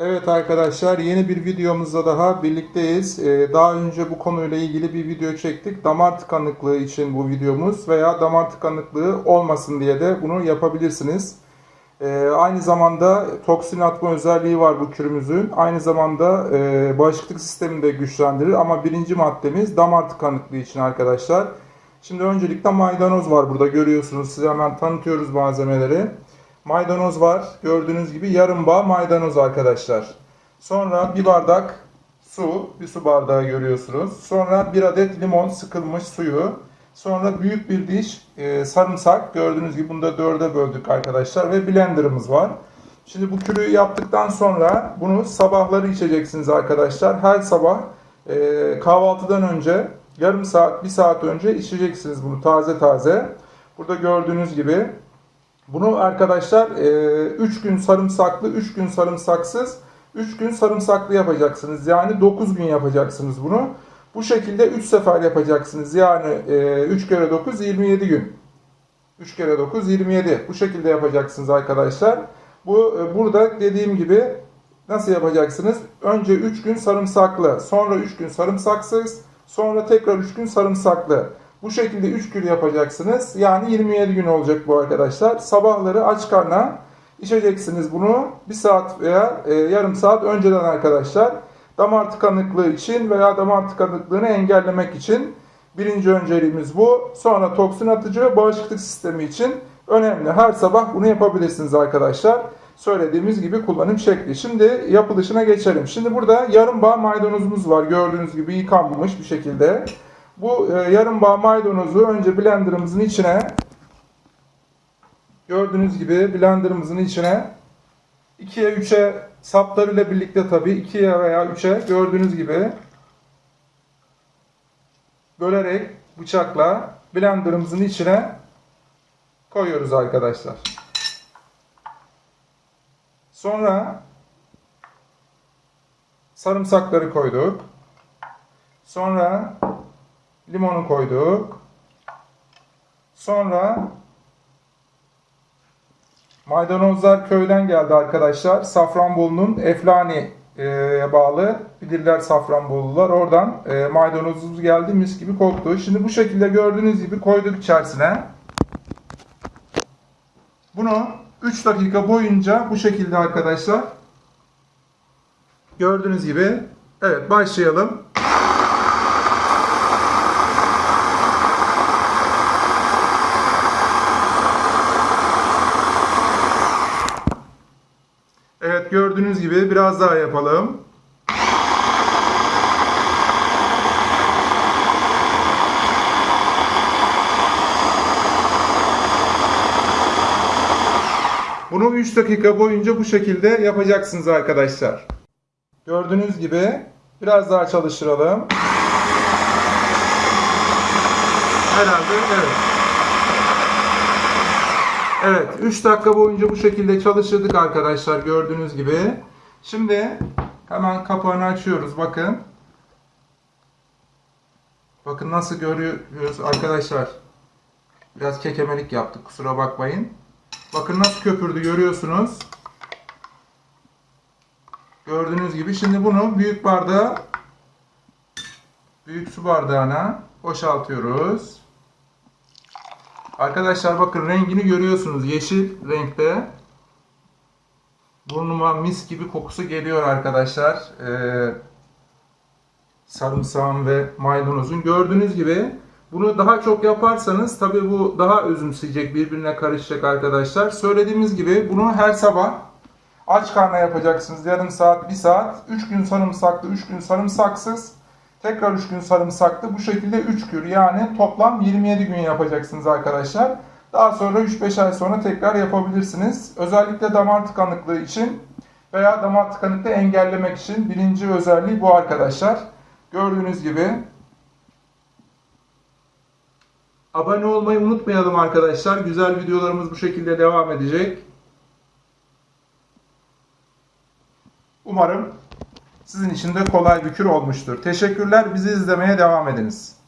Evet arkadaşlar yeni bir videomuzda daha birlikteyiz. Ee, daha önce bu konuyla ilgili bir video çektik. Damar tıkanıklığı için bu videomuz veya damar tıkanıklığı olmasın diye de bunu yapabilirsiniz. Ee, aynı zamanda toksin atma özelliği var bu kürümüzün. Aynı zamanda e, bağışıklık sistemini de güçlendirir ama birinci maddemiz damar tıkanıklığı için arkadaşlar. Şimdi öncelikle maydanoz var burada görüyorsunuz. Size hemen tanıtıyoruz malzemeleri. Maydanoz var. Gördüğünüz gibi yarım bağ maydanoz arkadaşlar. Sonra bir bardak su, bir su bardağı görüyorsunuz. Sonra bir adet limon sıkılmış suyu. Sonra büyük bir diş e, sarımsak. Gördüğünüz gibi bunu da dörde böldük arkadaşlar. Ve blenderımız var. Şimdi bu kürü yaptıktan sonra bunu sabahları içeceksiniz arkadaşlar. Her sabah e, kahvaltıdan önce yarım saat, bir saat önce içeceksiniz bunu taze taze. Burada gördüğünüz gibi bunu arkadaşlar 3 gün sarımsaklı, 3 gün sarımsaksız, 3 gün sarımsaklı yapacaksınız. Yani 9 gün yapacaksınız bunu. Bu şekilde 3 sefer yapacaksınız. Yani 3 kere 9 27 gün. 3 kere 9 27. Bu şekilde yapacaksınız arkadaşlar. Bu e, burada dediğim gibi nasıl yapacaksınız? Önce 3 gün sarımsaklı, sonra 3 gün sarımsaksız, sonra tekrar 3 gün sarımsaklı. Bu şekilde 3 gün yapacaksınız. Yani 27 gün olacak bu arkadaşlar. Sabahları aç karnına içeceksiniz bunu. 1 saat veya e, yarım saat önceden arkadaşlar. Damar tıkanıklığı için veya damar tıkanıklığını engellemek için birinci önceliğimiz bu. Sonra toksin atıcı ve bağışıklık sistemi için önemli. Her sabah bunu yapabilirsiniz arkadaşlar. Söylediğimiz gibi kullanım şekli. Şimdi yapılışına geçelim. Şimdi burada yarım bağ maydanozumuz var. Gördüğünüz gibi yıkanmış bir şekilde. Bu e, yarım bağ maydanozu önce blenderımızın içine gördüğünüz gibi blenderımızın içine 2'ye 3'e saplarıyla birlikte tabii 2'ye veya 3'e gördüğünüz gibi bölerek bıçakla blenderımızın içine koyuyoruz arkadaşlar. Sonra sarımsakları koyduk. Sonra limonu koyduk. Sonra maydanozlar köyden geldi arkadaşlar. Safranbolu'nun Eflani'ye bağlı bilirler Safranbolular. Oradan e, maydanozumuz geldi mis gibi koktu. Şimdi bu şekilde gördüğünüz gibi koyduk içerisine. Bunu 3 dakika boyunca bu şekilde arkadaşlar gördüğünüz gibi evet başlayalım. Evet biraz daha yapalım. Bunu 3 dakika boyunca bu şekilde yapacaksınız arkadaşlar. Gördüğünüz gibi biraz daha çalıştıralım. Herhalde evet. Evet 3 dakika boyunca bu şekilde çalıştırdık arkadaşlar gördüğünüz gibi. Şimdi hemen kapağını açıyoruz bakın. Bakın nasıl görüyoruz arkadaşlar. Biraz kekemelik yaptık kusura bakmayın. Bakın nasıl köpürdü görüyorsunuz. Gördüğünüz gibi şimdi bunu büyük bardağa büyük su bardağına boşaltıyoruz. Arkadaşlar bakın rengini görüyorsunuz. Yeşil renkte. Burnuma mis gibi kokusu geliyor arkadaşlar. Ee, sarımsağın ve maydanozun. Gördüğünüz gibi bunu daha çok yaparsanız tabi bu daha özümseyecek, birbirine karışacak arkadaşlar. Söylediğimiz gibi bunu her sabah aç karnına yapacaksınız. Yarım saat, bir saat. 3 gün sarımsaklı, 3 gün sarımsaksız. Tekrar 3 gün sarımsaklı. Bu şekilde 3 kür yani toplam 27 gün yapacaksınız arkadaşlar. Daha sonra 3-5 ay sonra tekrar yapabilirsiniz. Özellikle damar tıkanıklığı için veya damar tıkanıklığı engellemek için birinci özelliği bu arkadaşlar. Gördüğünüz gibi Abone olmayı unutmayalım arkadaşlar. Güzel videolarımız bu şekilde devam edecek. Umarım sizin için de kolay bir kür olmuştur. Teşekkürler. Bizi izlemeye devam ediniz.